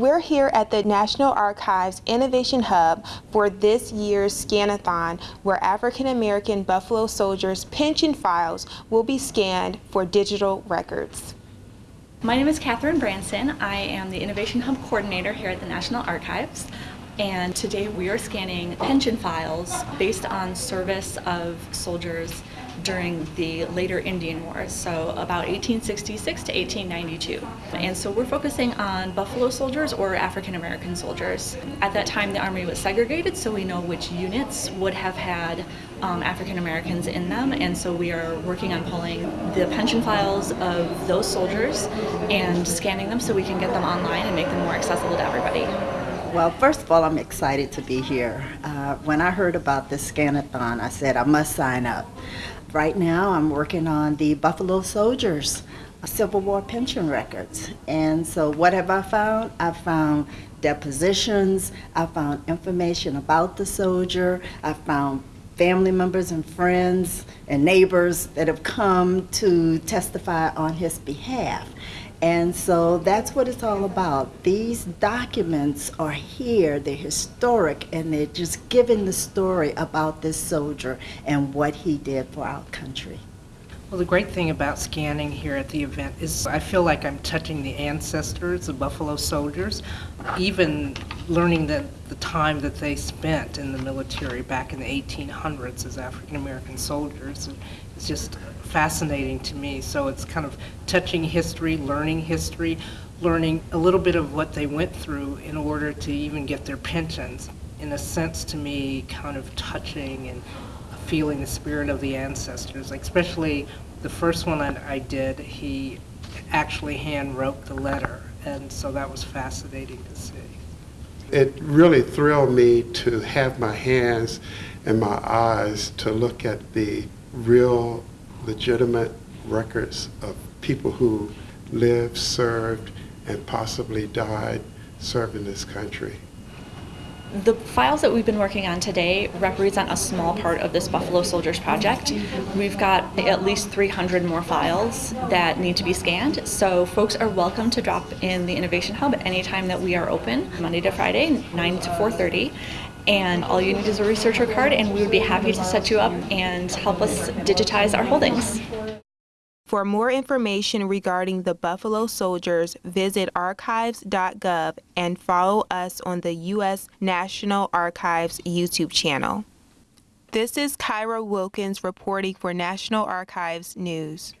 We're here at the National Archives Innovation Hub for this year's Scanathon, where African American Buffalo Soldiers pension files will be scanned for digital records. My name is Catherine Branson. I am the Innovation Hub Coordinator here at the National Archives. And today we are scanning pension files based on service of soldiers during the later Indian Wars, so about 1866 to 1892. And so we're focusing on Buffalo soldiers or African American soldiers. At that time, the Army was segregated, so we know which units would have had um, African Americans in them, and so we are working on pulling the pension files of those soldiers and scanning them so we can get them online and make them more accessible to everybody. Well, first of all, I'm excited to be here. Uh, when I heard about this Scanathon, I said I must sign up. Right now, I'm working on the Buffalo Soldiers Civil War pension records. And so, what have I found? I found depositions, I found information about the soldier, I found family members and friends and neighbors that have come to testify on his behalf. And so that's what it's all about. These documents are here, they're historic, and they're just giving the story about this soldier and what he did for our country. Well, the great thing about scanning here at the event is I feel like I'm touching the ancestors of Buffalo soldiers, even learning that the time that they spent in the military back in the 1800s as African American soldiers is just fascinating to me. So it's kind of touching history, learning history, learning a little bit of what they went through in order to even get their pensions. In a sense, to me, kind of touching and feeling the spirit of the ancestors, like especially the first one I, I did, he actually hand wrote the letter, and so that was fascinating to see. It really thrilled me to have my hands and my eyes to look at the real legitimate records of people who lived, served, and possibly died serving this country. The files that we've been working on today represent a small part of this Buffalo Soldiers project. We've got at least 300 more files that need to be scanned, so folks are welcome to drop in the Innovation Hub anytime that we are open, Monday to Friday, 9 to 4.30, and all you need is a researcher card and we would be happy to set you up and help us digitize our holdings. For more information regarding the Buffalo Soldiers, visit archives.gov and follow us on the U.S. National Archives YouTube channel. This is Kyra Wilkins reporting for National Archives News.